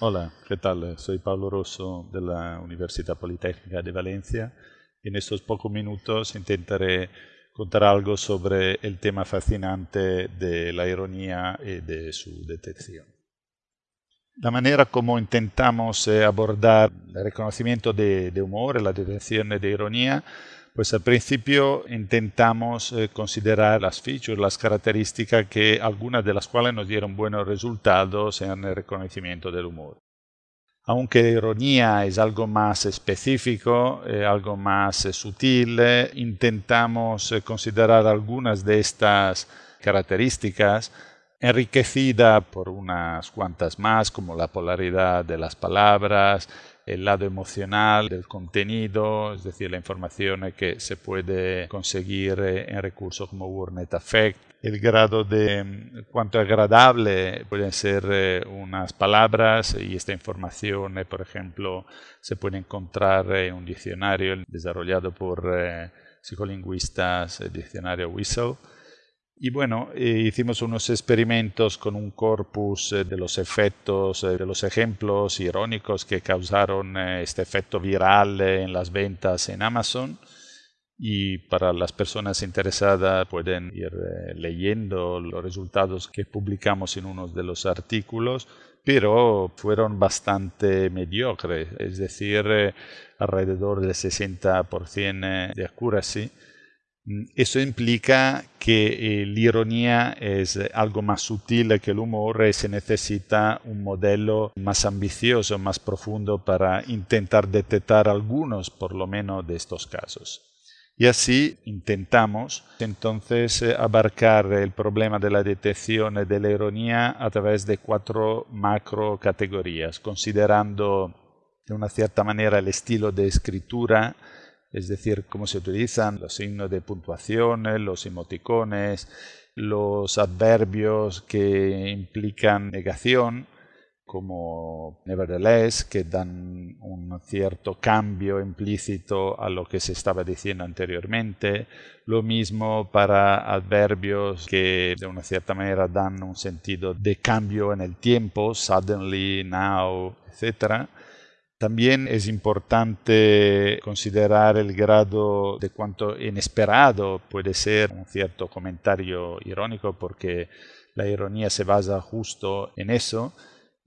Hola, ¿qué tal? Soy Pablo Rosso de la Universidad Politécnica de Valencia. En estos pocos minutos intentaré contar algo sobre el tema fascinante de la ironía y de su detección. La manera como intentamos eh, abordar el reconocimiento de, de humor, la detección de ironía, pues al principio intentamos eh, considerar las features, las características que algunas de las cuales nos dieron buenos resultados en el reconocimiento del humor. Aunque la ironía es algo más específico, eh, algo más eh, sutil, intentamos considerar algunas de estas características enriquecida por unas cuantas más, como la polaridad de las palabras, el lado emocional del contenido, es decir, la información que se puede conseguir en recursos como WordNet Effect, el grado de mm, cuánto agradable pueden ser eh, unas palabras y esta información, eh, por ejemplo, se puede encontrar en un diccionario desarrollado por eh, psicolingüistas, el diccionario Whistle y bueno, eh, hicimos unos experimentos con un corpus eh, de los efectos, eh, de los ejemplos irónicos que causaron este efecto viral en las ventas en Amazon. Y para las personas interesadas pueden ir leyendo los resultados que publicamos en uno de los artículos, pero fueron bastante mediocres, es decir, alrededor del 60% de accuracy eso implica que eh, la ironía es algo más sutil que el humor y se necesita un modelo más ambicioso, más profundo para intentar detectar algunos, por lo menos, de estos casos. Y así intentamos entonces eh, abarcar el problema de la detección de la ironía a través de cuatro macro categorías, considerando de una cierta manera el estilo de escritura, es decir, cómo se utilizan los signos de puntuación, los emoticones, los adverbios que implican negación, como nevertheless, que dan un cierto cambio implícito a lo que se estaba diciendo anteriormente. Lo mismo para adverbios que de una cierta manera dan un sentido de cambio en el tiempo, suddenly, now, etc. También es importante considerar el grado de cuánto inesperado puede ser un cierto comentario irónico porque la ironía se basa justo en eso.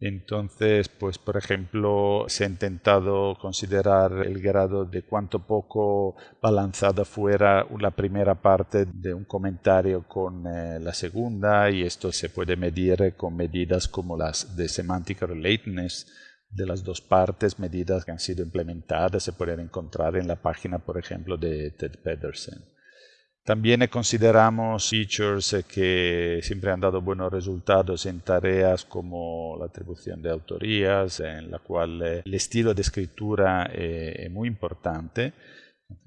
Entonces, pues por ejemplo, se ha intentado considerar el grado de cuánto poco balanzada fuera la primera parte de un comentario con eh, la segunda y esto se puede medir con medidas como las de semantic relateness de las dos partes, medidas que han sido implementadas, se pueden encontrar en la página, por ejemplo, de Ted Pedersen. También consideramos features que siempre han dado buenos resultados en tareas como la atribución de autorías, en la cual eh, el estilo de escritura es muy importante,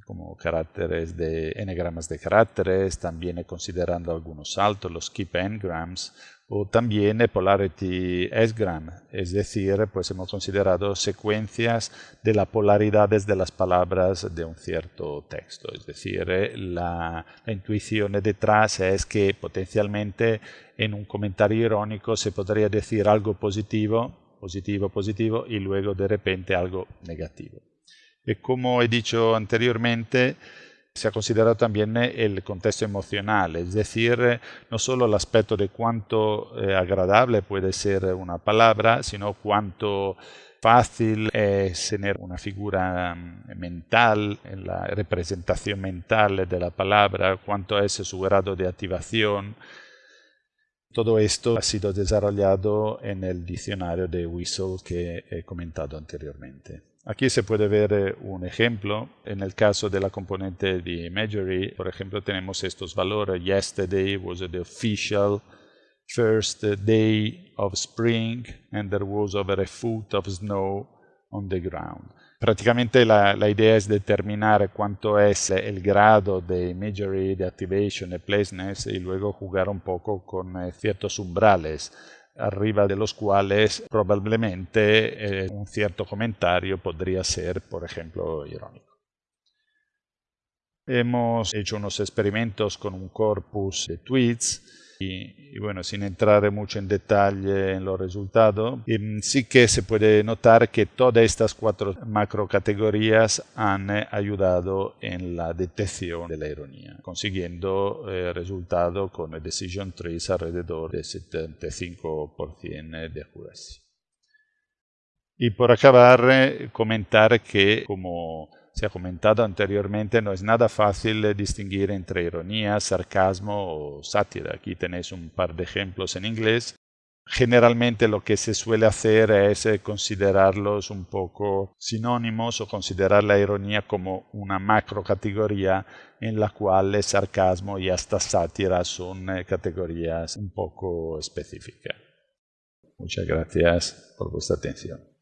como caracteres de enagramas de caracteres, también considerando algunos saltos, los keep engrams, o también Polarity S-Gram, es decir, pues hemos considerado secuencias de las polaridades de las palabras de un cierto texto, es decir, la, la intuición detrás es que potencialmente en un comentario irónico se podría decir algo positivo, positivo, positivo y luego de repente algo negativo. Y como he dicho anteriormente, se ha considerado también eh, el contexto emocional, es decir, eh, no solo el aspecto de cuánto eh, agradable puede ser una palabra, sino cuánto fácil es tener una figura mm, mental, en la representación mental de la palabra, cuánto es su grado de activación. Todo esto ha sido desarrollado en el diccionario de Whistle que he comentado anteriormente. Aquí se puede ver eh, un ejemplo. En el caso de la componente de imagery, por ejemplo, tenemos estos valores. Yesterday was the official first day of spring and there was over a foot of snow on the ground. Prácticamente la, idea es determinar cuánto es el grado de imagery, de activation, de placeness y luego jugar un poco con eh, ciertos umbrales arriba de los cuales probablemente eh, un cierto comentario podría ser, por ejemplo, irónico. Hemos hecho unos experimentos con un corpus de tweets Y, bueno, sin entrar mucho en detalle en los resultados, sí que se puede notar que todas estas cuatro macrocategorías han ayudado en la detección de la ironía, consiguiendo eh, resultados con Decision Trees alrededor del 75% de accuracy. Y por acabar, eh, comentar que, como se ha comentado anteriormente, no es nada fácil distinguir entre ironía, sarcasmo o sátira. Aquí tenéis un par de ejemplos en inglés. Generalmente lo que se suele hacer es eh, considerarlos un poco sinónimos o considerar la ironía como una macro categoría en la cual el sarcasmo y hasta sátira son eh, categorías un poco específicas. Muchas gracias por vuestra atención.